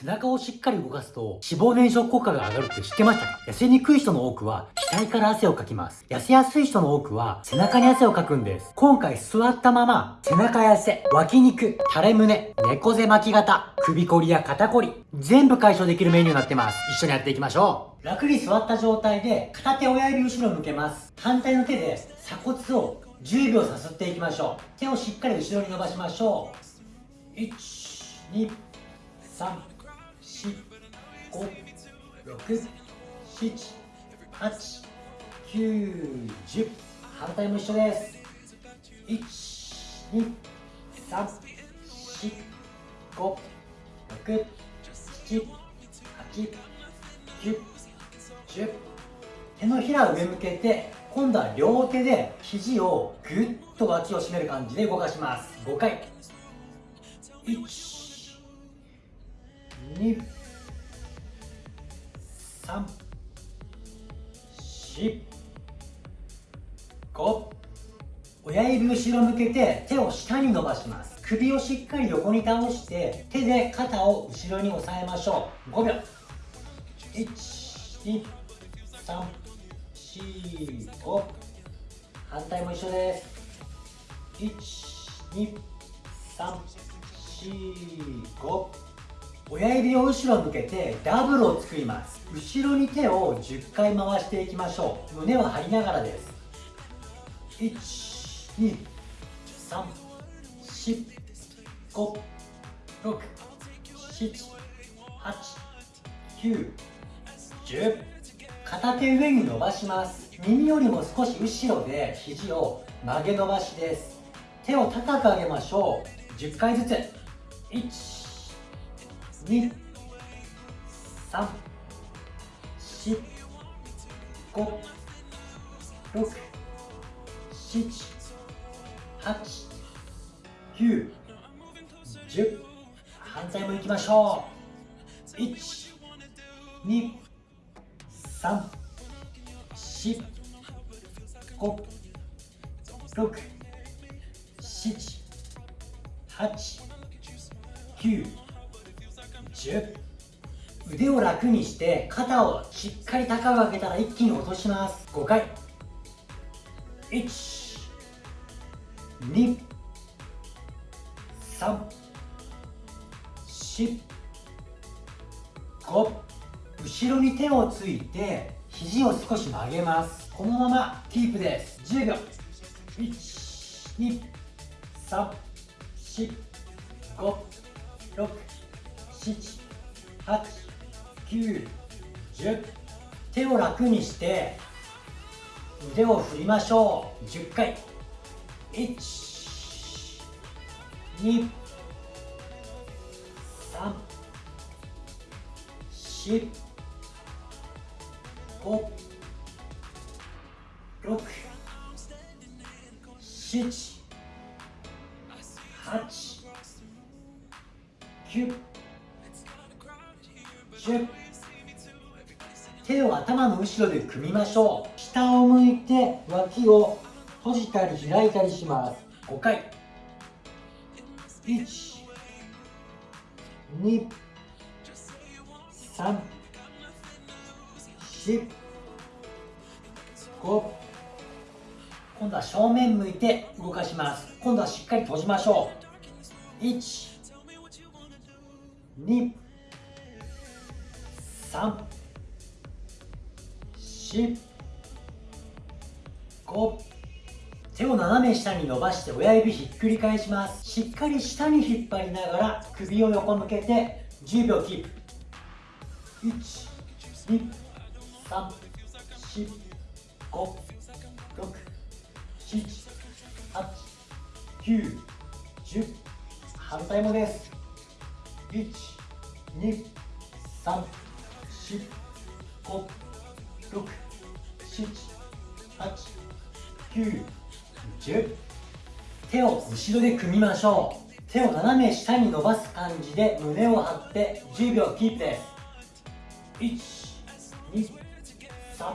背中をしっかり動かすと脂肪燃焼効果が上がるって知ってましたか？痩せにくい人の多くは額から汗をかきます。痩せやすい人の多くは背中に汗をかくんです。今回座ったまま背中や汗、脇肉、垂れ胸、猫背巻き型、首こりや肩こり、全部解消できるメニューになってます。一緒にやっていきましょう。楽に座った状態で片手親指後ろ向けます。反対の手で鎖骨を10秒さすっていきましょう。手をしっかり後ろに伸ばしましょう。1、2、3、5、6、7、8、9、10反対も一緒です1、2、3、4、5、6、7、8、9、10手のひらを上向けて今度は両手で肘をぐっと脇を締める感じで動かします。5回。1 2 3 4 5親指後ろ向けて手を下に伸ばします。首をしっかり横に倒して手で肩を後ろに押さえましょう。5秒。1 2 3 4 5反対も一緒です。1 2 3 4 5親指を後ろ向けてダブルを作ります。後ろに手を10回回していきましょう。胸を張りながらです。1 2 3 4 5 6 7 8 9 10片手上に伸ばします。耳よりも少し後ろで肘を曲げ伸ばしです。手を高く上げましょう。10回ずつ。1 2 3 4 5 6 7 8 9 10反対もいきましょう1 2 3 4 5 6 7 8 9 10腕を楽にして肩をしっかり高く上げたら一気に落とします。5回。1 2 3 4 5後ろに手をついて肘を少し曲げます。このままキープです。10秒。1 2 3 4 5 6 78910手を楽にして腕を振りましょう。10回。1 2 3 4 5 6 7 8 9手を頭の後ろで組みましょう。下を向いて脇を閉じたり開いたりします。5回。1 2 3 4 5今度は正面向いて動かします。今度はしっかり閉じましょう。1 2 3 4 5手を斜め下に伸ばして親指ひっくり返します。しっかり下に引っ張りながら首を横向けて10秒キープ。1 2 3 4 5 6 7 8 9 10反対もです。1 2 3 4 5 6 7 8 9 10手を後ろで組みましょう。手を斜め下に伸ばす感じで胸を張って10秒キープです。1 2 3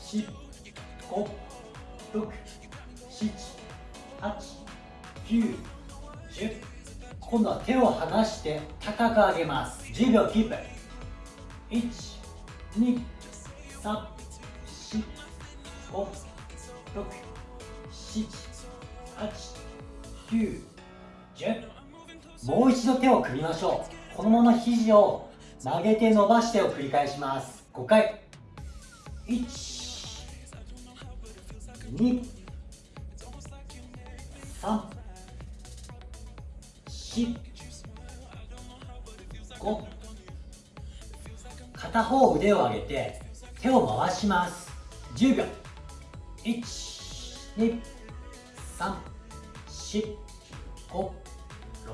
4 5 6 7 8 9 10今度は手を離して高く上げます。10秒キープ。1 2 3 4 5 6 7 8 9 10もう一度手を組みましょう。このまま肘を曲げて伸ばしてを繰り返します。5回。1 2 3 4 5片方腕を上げて手を回します。10秒。1 2 3 4 5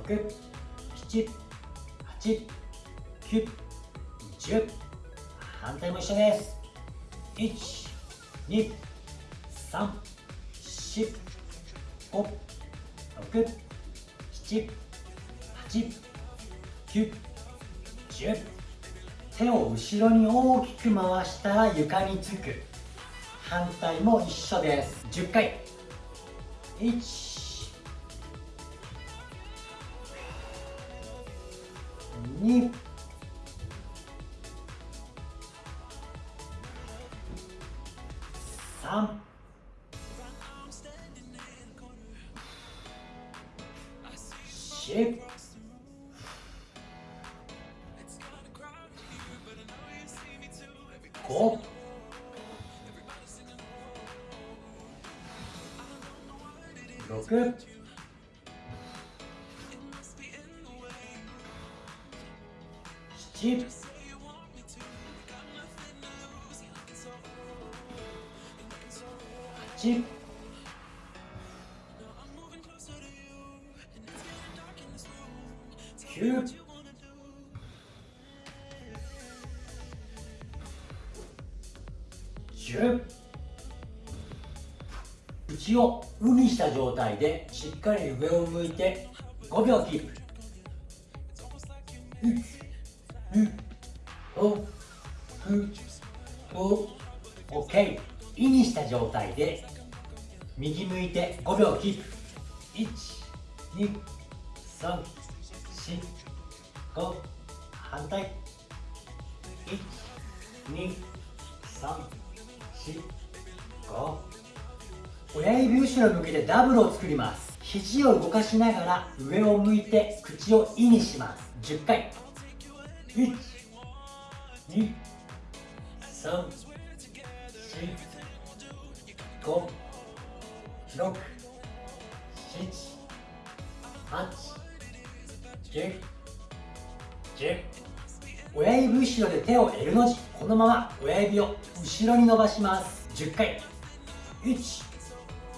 6 7 8 9 10反対も一緒です。12345678910手を後ろに大きく回したら床につく。反対も一緒です。10回。1 2 3 4 Smells good. It's cheap. Cheap. Cute. Cheap. 内を無にした状態でしっかり上を向いて5秒キープ 1255OK イにした状態で右向いて5秒キープ1 2 3 4 5反対。1 2 3 4 5親指後ろ向けてダブルを作ります。肘を動かしながら上を向いて口を「い」にします。10回。1 2 3 4 5 6 7 8 9 10親指後ろで手を L の字。このまま親指を後ろに伸ばします。10回。1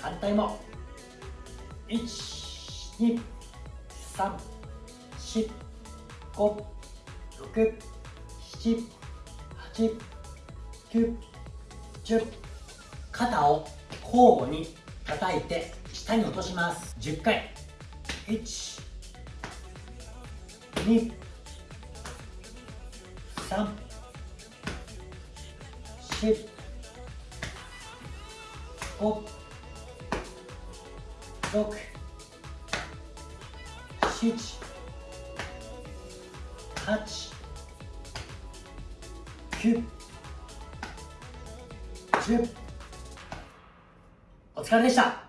反対も。1 2 3 4 5 6 7 8 9 10肩を交互に叩いて下に落とします10回1 2 3 4 5六、七、八、九、十。お疲れでした。